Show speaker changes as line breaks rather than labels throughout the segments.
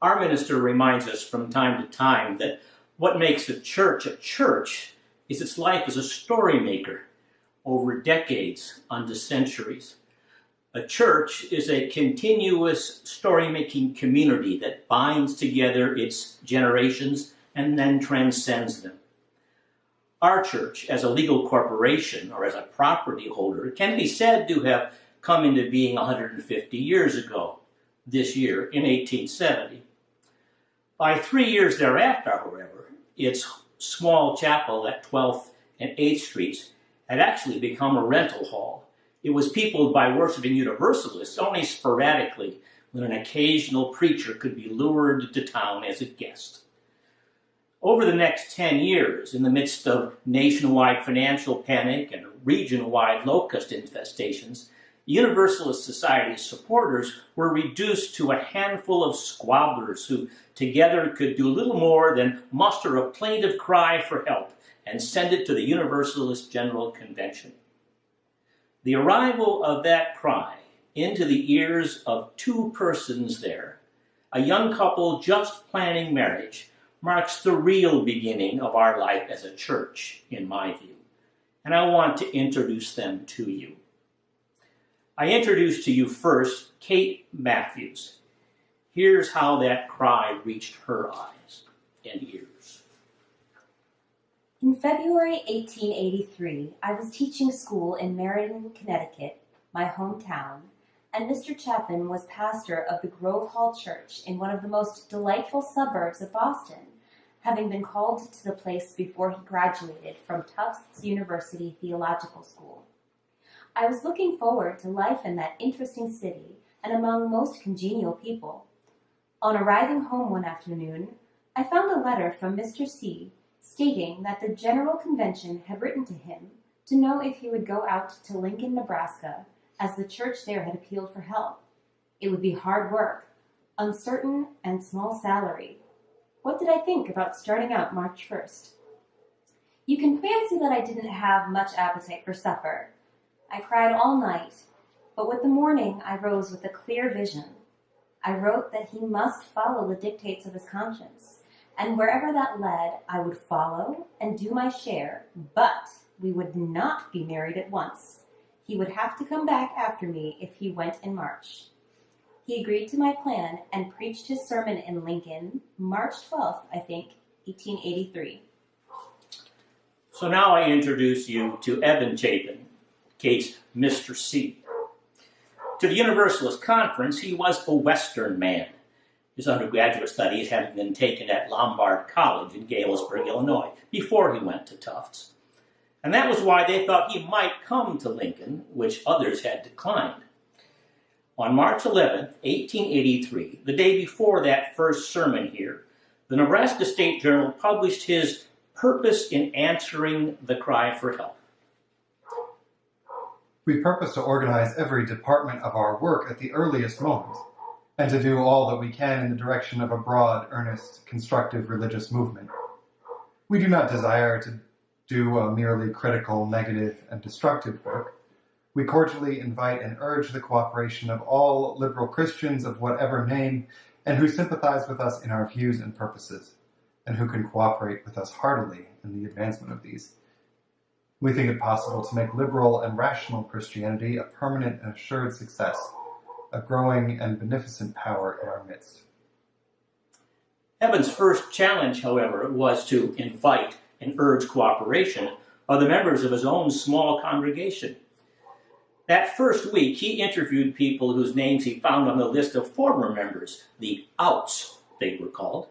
Our minister reminds us from time to time that what makes a church a church is its life as a story maker over decades, onto centuries. A church is a continuous story making community that binds together its generations and then transcends them. Our church, as a legal corporation or as a property holder, can be said to have come into being 150 years ago, this year in 1870. By three years thereafter, however, its small chapel at 12th and H Streets had actually become a rental hall it was peopled by worshiping Universalists only sporadically when an occasional preacher could be lured to town as a guest. Over the next 10 years, in the midst of nationwide financial panic and region-wide locust infestations, Universalist Society's supporters were reduced to a handful of squabblers who together could do little more than muster a plaintive cry for help and send it to the Universalist General Convention. The arrival of that cry into the ears of two persons there, a young couple just planning marriage, marks the real beginning of our life as a church, in my view. And I want to introduce them to you. I introduce to you first Kate Matthews. Here's how that cry reached her eyes and ears.
In February 1883, I was teaching school in Meriden, Connecticut, my hometown, and Mr. Chapin was pastor of the Grove Hall Church in one of the most delightful suburbs of Boston, having been called to the place before he graduated from Tufts University Theological School. I was looking forward to life in that interesting city and among most congenial people. On arriving home one afternoon, I found a letter from Mr. C stating that the General Convention had written to him to know if he would go out to Lincoln, Nebraska, as the church there had appealed for help. It would be hard work, uncertain, and small salary. What did I think about starting out March 1st? You can fancy that I didn't have much appetite for supper. I cried all night, but with the morning I rose with a clear vision. I wrote that he must follow the dictates of his conscience and wherever that led, I would follow and do my share, but we would not be married at once. He would have to come back after me if he went in March. He agreed to my plan and preached his sermon in Lincoln, March 12th, I think, 1883.
So now I introduce you to Evan Chapin, Kate's Mr. C. To the Universalist Conference, he was a Western man his undergraduate studies having been taken at Lombard College in Galesburg, Illinois, before he went to Tufts. And that was why they thought he might come to Lincoln, which others had declined. On March 11, 1883, the day before that first sermon here, the Nebraska State Journal published his Purpose in Answering the Cry for Help.
We purpose to organize every department of our work at the earliest moment and to do all that we can in the direction of a broad, earnest, constructive religious movement. We do not desire to do a merely critical, negative, and destructive work. We cordially invite and urge the cooperation of all liberal Christians of whatever name and who sympathize with us in our views and purposes, and who can cooperate with us heartily in the advancement of these. We think it possible to make liberal and rational Christianity a permanent and assured success a growing and beneficent power in our midst.
Eben's first challenge, however, was to invite and urge cooperation of the members of his own small congregation. That first week, he interviewed people whose names he found on the list of former members, the outs, they were called.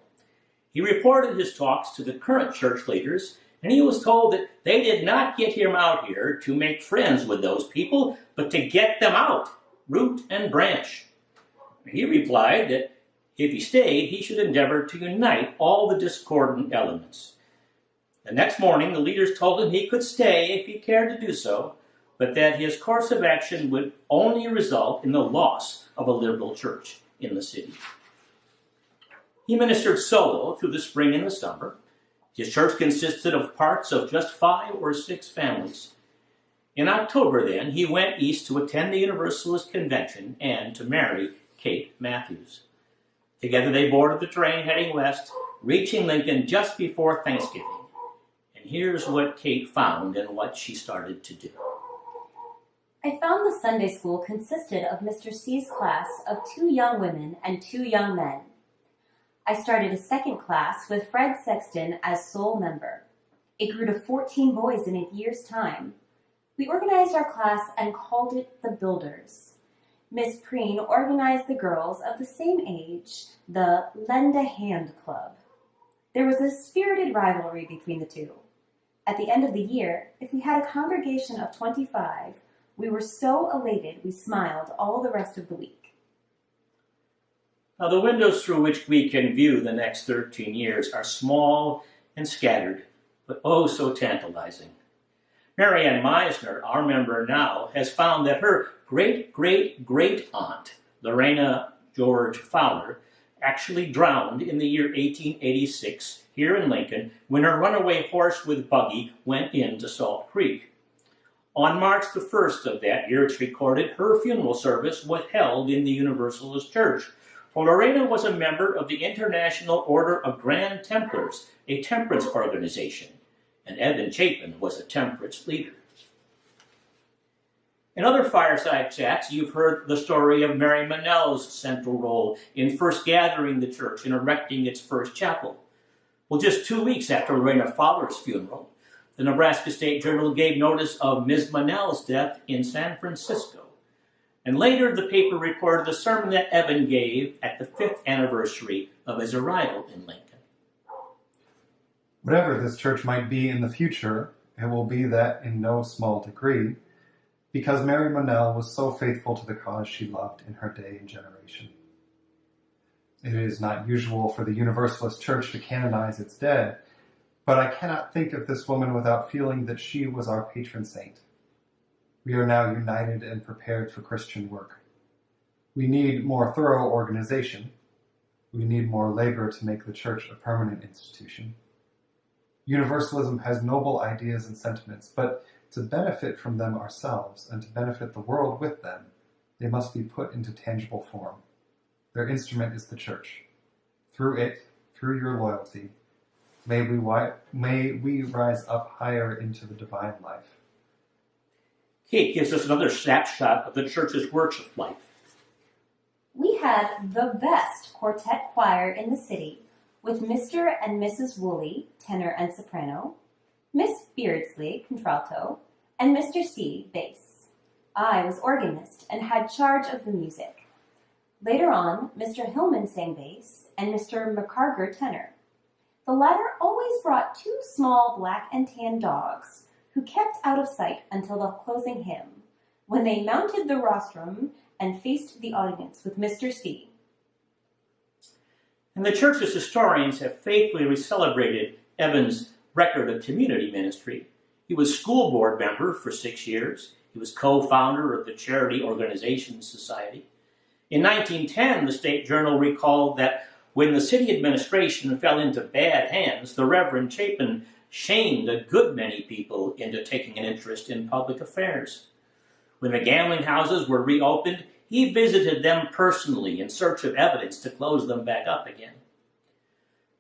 He reported his talks to the current church leaders, and he was told that they did not get him out here to make friends with those people, but to get them out root and branch. He replied that if he stayed, he should endeavor to unite all the discordant elements. The next morning, the leaders told him he could stay if he cared to do so, but that his course of action would only result in the loss of a liberal church in the city. He ministered solo through the spring and the summer. His church consisted of parts of just five or six families. In October, then, he went east to attend the Universalist Convention and to marry Kate Matthews. Together they boarded the train heading west, reaching Lincoln just before Thanksgiving. And here's what Kate found and what she started to do.
I found the Sunday school consisted of Mr. C's class of two young women and two young men. I started a second class with Fred Sexton as sole member. It grew to 14 boys in a year's time. We organized our class and called it the Builders. Miss Preen organized the girls of the same age, the Lend a Hand Club. There was a spirited rivalry between the two. At the end of the year, if we had a congregation of 25, we were so elated we smiled all the rest of the week.
Now, the windows through which we can view the next 13 years are small and scattered, but oh so tantalizing. Marianne Meisner, our member now, has found that her great great great aunt, Lorena George Fowler, actually drowned in the year 1886 here in Lincoln when her runaway horse with buggy went into Salt Creek. On March the 1st of that year, it's recorded, her funeral service was held in the Universalist Church. Fowler was a member of the International Order of Good Templars, a temperance organization, and Evan Chapin was a temperance leader. In other fireside chats, you've heard the story of Mary Mannell's central role in first gathering the church and erecting its first chapel. Well, just two weeks after Lorena Fowler's funeral, the Nebraska State Journal gave notice of Ms. Mannell's death in San Francisco. And later, the paper reported the sermon that Evan gave at the fifth anniversary of his arrival in Lincoln.
Whatever this church might be in the future, it will be that in no small degree, because Mary Monell was so faithful to the cause she loved in her day and generation. It is not usual for the Universalist Church to canonize its dead, but I cannot think of this woman without feeling that she was our patron saint. We are now united and prepared for Christian work. We need more thorough organization. We need more labor to make the church a permanent institution. Universalism has noble ideas and sentiments, but to benefit from them ourselves and to benefit the world with them, they must be put into tangible form. Their instrument is the church. Through it, through your loyalty, May we, may we rise up higher into the divine life.
Kate gives us another snapshot of the church's worship life.
We had the best quartet choir in the city with Mr. and Mrs. Woolley, tenor and soprano, Miss Beardsley, contralto, and Mr. C, bass. I was organist and had charge of the music. Later on, Mr. Hillman sang bass and Mr. McCarger tenor. The latter always brought two small black and tan dogs, who kept out of sight until the closing hymn, when they mounted the rostrum and faced the audience with Mr. C.
And the church's historians have faithfully celebrated Evan's record of community ministry. He was school board member for six years. He was co-founder of the Charity Organization Society. In 1910, the State Journal recalled that when the city administration fell into bad hands, the Reverend Chapin shamed a good many people into taking an interest in public affairs. When the gambling houses were reopened, he visited them personally in search of evidence to close them back up again.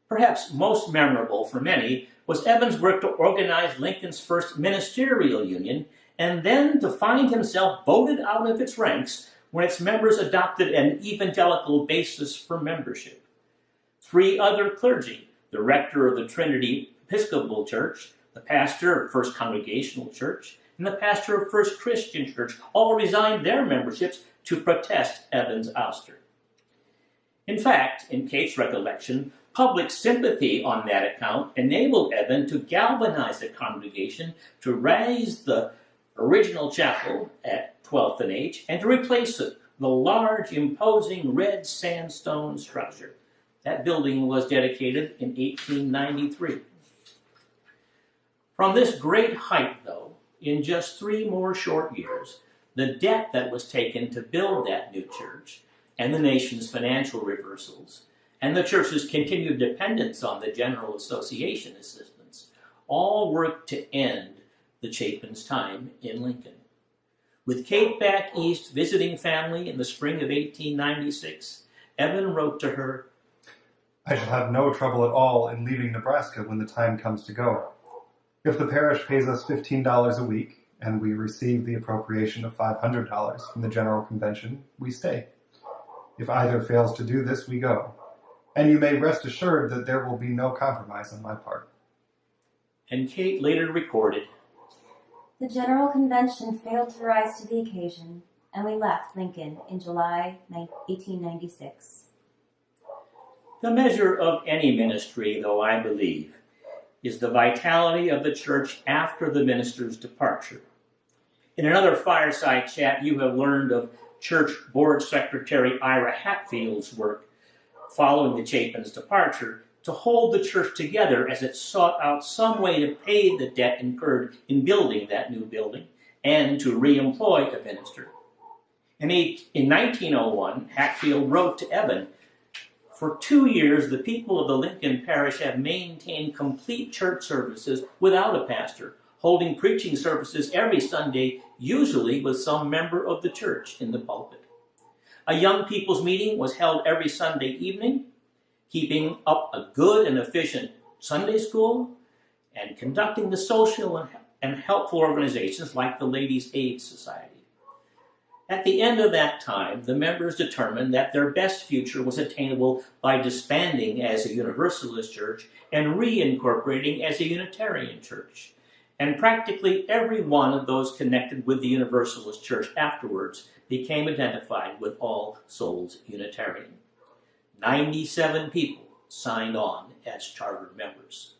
Perhaps most memorable for many was Evan's work to organize Lincoln's first ministerial union and then to find himself voted out of its ranks when its members adopted an evangelical basis for membership three other clergy, the rector of the Trinity Episcopal Church, the pastor of First Congregational Church, and the pastor of First Christian Church all resigned their memberships to protest Evan's ouster. In fact, in Kate's recollection, public sympathy on that account enabled Evan to galvanize the congregation to raise the original chapel at 12th and H and to replace it, the large, imposing red sandstone structure that building was dedicated in 1893. From this great height, though, in just three more short years, the debt that was taken to build that new church, and the nation's financial reversals, and the church's continued dependence on the General Association assistance, all worked to end the Chapin's time in Lincoln. With Kate back east visiting family in the spring of 1896, Evan wrote to her,
I shall have no trouble at all in leaving Nebraska when the time comes to go. If the parish pays us $15 a week, and we receive the appropriation of $500 from the General Convention, we stay. If either fails to do this, we go. And you may rest assured that there will be no compromise on my part.
And Kate later recorded,
The General Convention failed to rise to the occasion, and we left Lincoln in July 1896.
The measure of any ministry, though I believe, is the vitality of the church after the minister's departure. In another fireside chat, you have learned of Church Board Secretary Ira Hatfield's work following the Chapin's departure to hold the church together as it sought out some way to pay the debt incurred in building that new building and to re-employ a minister. In, in 1901, Hatfield wrote to Evan, For two years, the people of the Lincoln Parish have maintained complete church services without a pastor, holding preaching services every Sunday, usually with some member of the church in the pulpit. A young people's meeting was held every Sunday evening, keeping up a good and efficient Sunday school and conducting the social and, helpful organizations like the Ladies' Aid Society. At the end of that time, the members determined that their best future was attainable by disbanding as a Universalist church and reincorporating as a Unitarian church. And practically every one of those connected with the Universalist church afterwards became identified with All Souls Unitarian. 97 people signed on as charter members.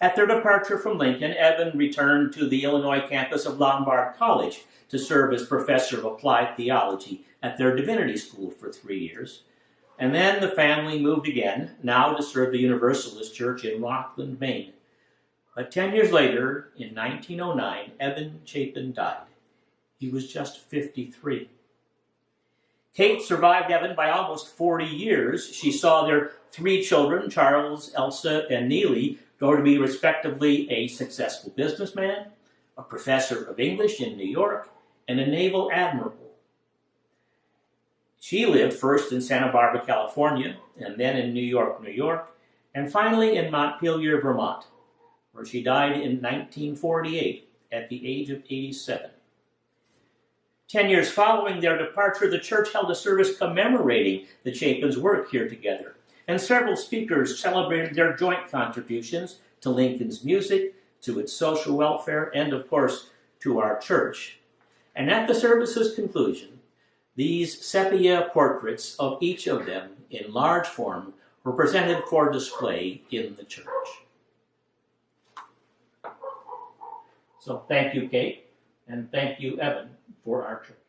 At their departure from Lincoln, Evan returned to the Illinois campus of Lombard College to serve as professor of applied theology at their divinity school for three years. And then the family moved again, now to serve the Universalist Church in Rockland, Maine. But 10 years later, in 1909, Evan Chapin died. He was just 53. Kate survived Evan by almost 40 years. She saw their three children, Charles, Elsa, and Neely, grow to be respectively a successful businessman, a professor of English in New York, and a naval admiral. She lived first in Santa Barbara, California, and then in New York, New York, and finally in Montpelier, Vermont, where she died in 1948 at the age of 87. Ten years following their departure, the church held a service commemorating the Chapins' work here together, and several speakers celebrated their joint contributions to Lincoln's music, to its social welfare, and of course, to our church. And at the service's conclusion, these sepia portraits of each of them in large form were presented for display in the church. So thank you, Kate, and thank you, Evan, for our church.